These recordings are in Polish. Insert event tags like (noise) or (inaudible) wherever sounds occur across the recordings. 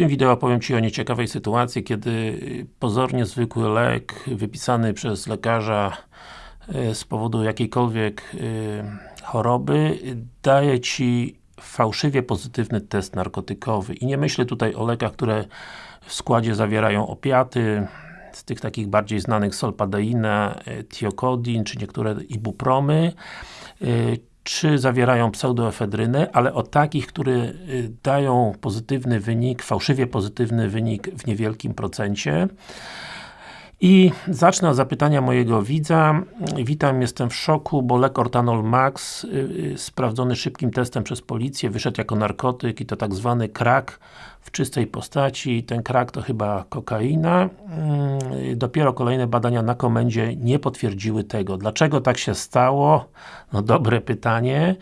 tym wideo opowiem Ci o nieciekawej sytuacji, kiedy pozornie zwykły lek wypisany przez lekarza e, z powodu jakiejkolwiek e, choroby daje Ci fałszywie pozytywny test narkotykowy. I nie myślę tutaj o lekach, które w składzie zawierają opiaty, z tych takich bardziej znanych solpadeina, tiokodin, czy niektóre ibupromy, czy zawierają pseudoefedrynę, ale o takich, które y, dają pozytywny wynik, fałszywie pozytywny wynik w niewielkim procencie. I zacznę od zapytania mojego widza. Witam, jestem w szoku, bo lek Ortanol Max, yy, sprawdzony szybkim testem przez policję, wyszedł jako narkotyk i to tak zwany krak w czystej postaci. Ten krak to chyba kokaina. Yy, dopiero kolejne badania na komendzie nie potwierdziły tego. Dlaczego tak się stało? No dobre pytanie.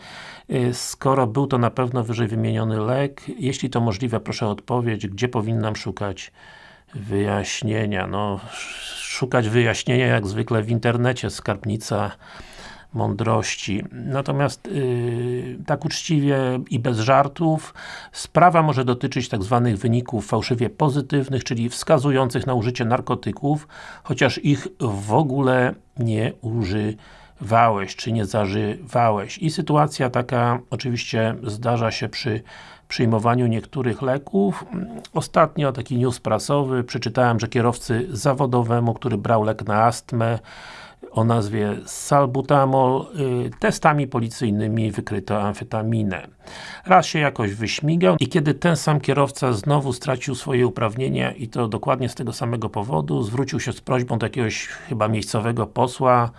Yy, skoro był to na pewno wyżej wymieniony lek, jeśli to możliwe, proszę o odpowiedź, gdzie powinnam szukać wyjaśnienia. No, szukać wyjaśnienia jak zwykle w internecie, skarbnica mądrości. Natomiast yy, tak uczciwie i bez żartów, sprawa może dotyczyć tak zwanych wyników fałszywie pozytywnych, czyli wskazujących na użycie narkotyków, chociaż ich w ogóle nie używałeś, czy nie zażywałeś. I sytuacja taka oczywiście zdarza się przy przyjmowaniu niektórych leków. Ostatnio taki news prasowy, przeczytałem, że kierowcy zawodowemu, który brał lek na astmę o nazwie salbutamol, y, testami policyjnymi wykryto amfetaminę. Raz się jakoś wyśmigał i kiedy ten sam kierowca znowu stracił swoje uprawnienia i to dokładnie z tego samego powodu, zwrócił się z prośbą do jakiegoś chyba miejscowego posła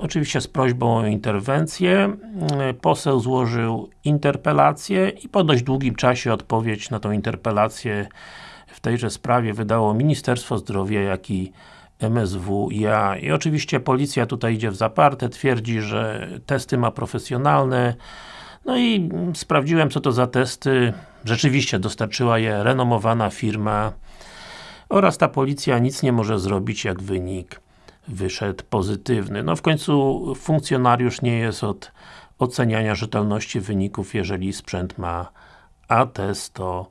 oczywiście z prośbą o interwencję. E, poseł złożył interpelację i po dość długim czasie odpowiedź na tą interpelację w tejże sprawie wydało Ministerstwo Zdrowia, jak i MSWiA. I oczywiście policja tutaj idzie w zaparte, twierdzi, że testy ma profesjonalne. No i sprawdziłem co to za testy. Rzeczywiście dostarczyła je renomowana firma oraz ta policja nic nie może zrobić jak wynik wyszedł pozytywny. No w końcu funkcjonariusz nie jest od oceniania rzetelności wyników, jeżeli sprzęt ma atestowany.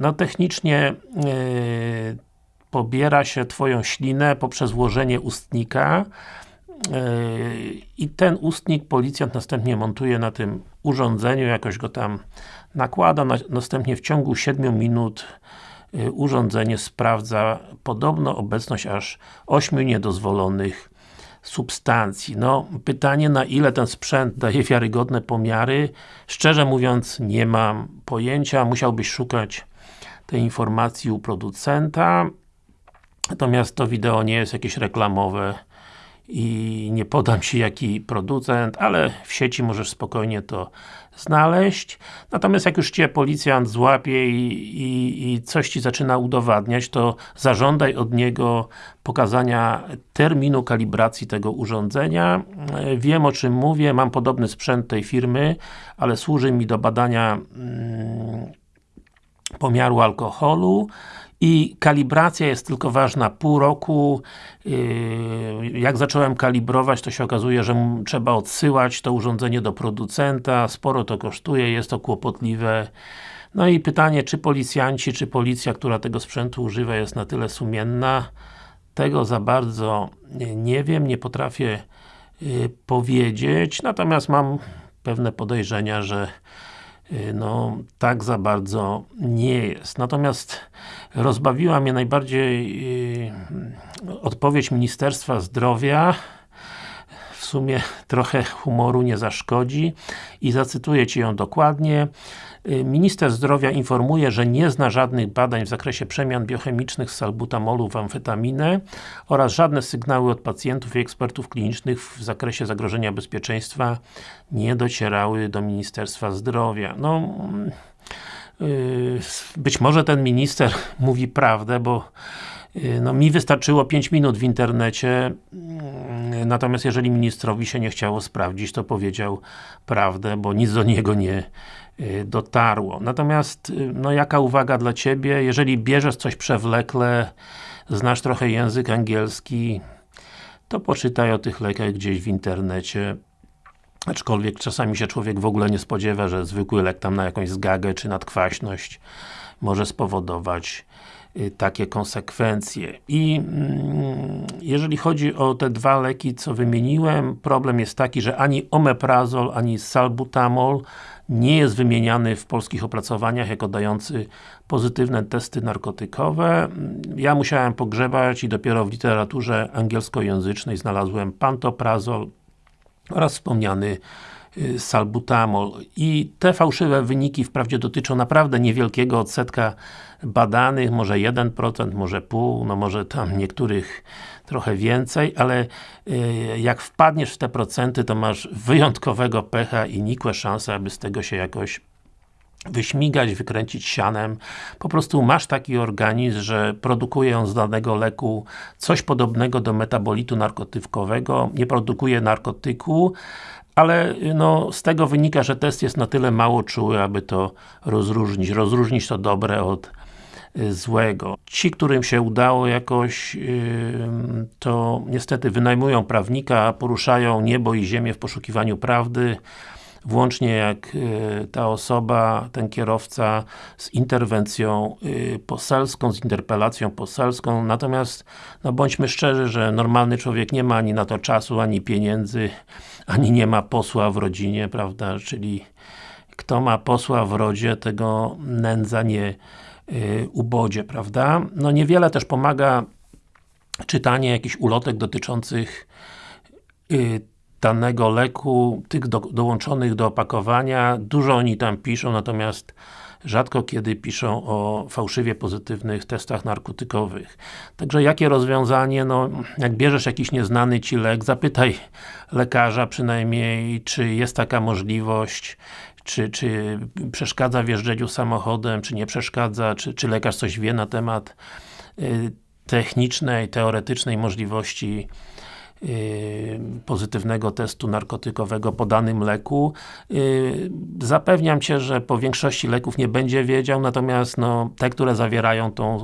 No technicznie yy, pobiera się Twoją ślinę poprzez włożenie ustnika yy, i ten ustnik policjant następnie montuje na tym urządzeniu, jakoś go tam nakłada, następnie w ciągu 7 minut urządzenie sprawdza podobno obecność aż 8 niedozwolonych substancji. No, pytanie na ile ten sprzęt daje wiarygodne pomiary, szczerze mówiąc nie mam pojęcia, musiałbyś szukać tej informacji u producenta. Natomiast to wideo nie jest jakieś reklamowe i nie podam Ci jaki producent, ale w sieci możesz spokojnie to znaleźć. Natomiast jak już Cię policjant złapie i, i, i, coś Ci zaczyna udowadniać, to zażądaj od niego pokazania terminu kalibracji tego urządzenia. Wiem o czym mówię, mam podobny sprzęt tej firmy, ale służy mi do badania mm, pomiaru alkoholu i kalibracja jest tylko ważna pół roku. Yy, jak zacząłem kalibrować, to się okazuje, że trzeba odsyłać to urządzenie do producenta, sporo to kosztuje, jest to kłopotliwe. No i pytanie, czy policjanci, czy policja, która tego sprzętu używa jest na tyle sumienna? Tego za bardzo nie wiem, nie potrafię yy, powiedzieć, natomiast mam pewne podejrzenia, że no, tak za bardzo nie jest. Natomiast rozbawiła mnie najbardziej yy, odpowiedź Ministerstwa Zdrowia sumie trochę humoru nie zaszkodzi i zacytuję Ci ją dokładnie. Y, minister Zdrowia informuje, że nie zna żadnych badań w zakresie przemian biochemicznych z salbutamolu w amfetaminę oraz żadne sygnały od pacjentów i ekspertów klinicznych w zakresie zagrożenia bezpieczeństwa nie docierały do Ministerstwa Zdrowia. No, yy, być może ten minister (laughs) mówi prawdę, bo no, mi wystarczyło 5 minut w internecie, yy, natomiast jeżeli ministrowi się nie chciało sprawdzić, to powiedział prawdę, bo nic do niego nie Y, dotarło. Natomiast, y, no jaka uwaga dla Ciebie, jeżeli bierzesz coś przewlekle, znasz trochę język angielski, to poczytaj o tych lekach gdzieś w internecie. aczkolwiek czasami się człowiek w ogóle nie spodziewa, że zwykły lek tam na jakąś zgagę czy nadkwaśność może spowodować y, takie konsekwencje. I mm, jeżeli chodzi o te dwa leki, co wymieniłem, problem jest taki, że ani omeprazol, ani salbutamol nie jest wymieniany w polskich opracowaniach jako dający pozytywne testy narkotykowe. Ja musiałem pogrzebać i dopiero w literaturze angielskojęzycznej znalazłem pantoprazol oraz wspomniany y, salbutamol. I te fałszywe wyniki wprawdzie dotyczą naprawdę niewielkiego odsetka badanych, może 1%, może pół, no może tam niektórych trochę więcej, ale y, jak wpadniesz w te procenty, to masz wyjątkowego pecha i nikłe szanse, aby z tego się jakoś wyśmigać, wykręcić sianem. Po prostu masz taki organizm, że produkuje on z danego leku coś podobnego do metabolitu narkotykowego, nie produkuje narkotyku, ale no, z tego wynika, że test jest na tyle mało czuły, aby to rozróżnić. Rozróżnić to dobre od y, złego. Ci, którym się udało jakoś, to niestety wynajmują prawnika, poruszają niebo i ziemię w poszukiwaniu prawdy, włącznie jak y, ta osoba, ten kierowca z interwencją y, poselską, z interpelacją poselską, natomiast no bądźmy szczerzy, że normalny człowiek nie ma ani na to czasu, ani pieniędzy, ani nie ma posła w rodzinie, prawda, czyli kto ma posła w rodzie, tego nędza nie y, ubodzie, prawda. No niewiele też pomaga czytanie jakichś ulotek dotyczących danego leku, tych do, dołączonych do opakowania, dużo oni tam piszą, natomiast rzadko kiedy piszą o fałszywie pozytywnych testach narkotykowych. Także jakie rozwiązanie? No, jak bierzesz jakiś nieznany Ci lek, zapytaj lekarza przynajmniej, czy jest taka możliwość, czy, czy przeszkadza w jeżdżeniu samochodem, czy nie przeszkadza, czy, czy lekarz coś wie na temat y, technicznej, teoretycznej możliwości pozytywnego testu narkotykowego po danym leku. Y, zapewniam Cię, że po większości leków nie będzie wiedział, natomiast no, te, które zawierają tą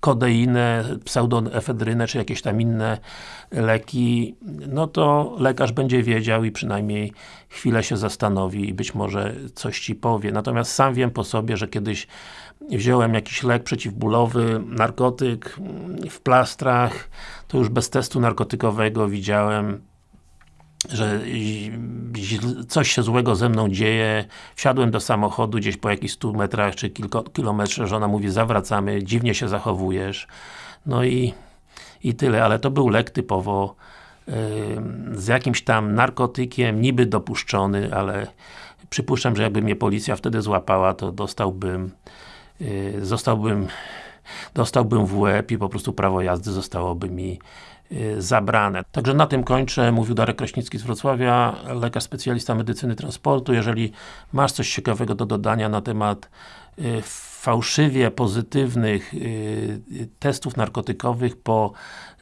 kodeinę, pseudoefedrynę, czy jakieś tam inne leki, no to lekarz będzie wiedział i przynajmniej chwilę się zastanowi i być może coś Ci powie. Natomiast sam wiem po sobie, że kiedyś wziąłem jakiś lek przeciwbólowy, narkotyk w plastrach, to już bez testu narkotykowego widziałem że coś się złego ze mną dzieje, wsiadłem do samochodu gdzieś po jakichś 100 metrach czy kilko, kilometrze, żona mówi zawracamy, dziwnie się zachowujesz. No i, i tyle, ale to był lek typowo z jakimś tam narkotykiem, niby dopuszczony, ale przypuszczam, że jakby mnie policja wtedy złapała, to dostałbym zostałbym dostałbym w łeb i po prostu prawo jazdy zostałoby mi y, zabrane. Także na tym kończę. Mówił Darek Kraśnicki z Wrocławia, lekarz specjalista medycyny transportu. Jeżeli masz coś ciekawego do dodania na temat y, fałszywie pozytywnych y, testów narkotykowych po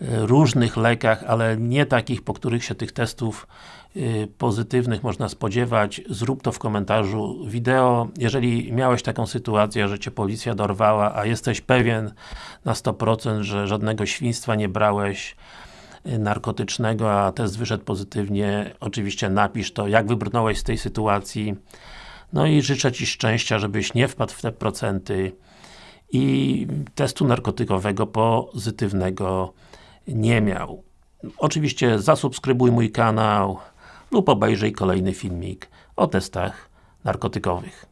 różnych lekach, ale nie takich, po których się tych testów Y, pozytywnych można spodziewać, zrób to w komentarzu wideo. Jeżeli miałeś taką sytuację, że Cię policja dorwała, a jesteś pewien na 100%, że żadnego świństwa nie brałeś y, narkotycznego, a test wyszedł pozytywnie, oczywiście napisz to, jak wybrnąłeś z tej sytuacji. No i życzę Ci szczęścia, żebyś nie wpadł w te procenty i testu narkotykowego pozytywnego nie miał. Oczywiście zasubskrybuj mój kanał, lub obejrzyj kolejny filmik o testach narkotykowych.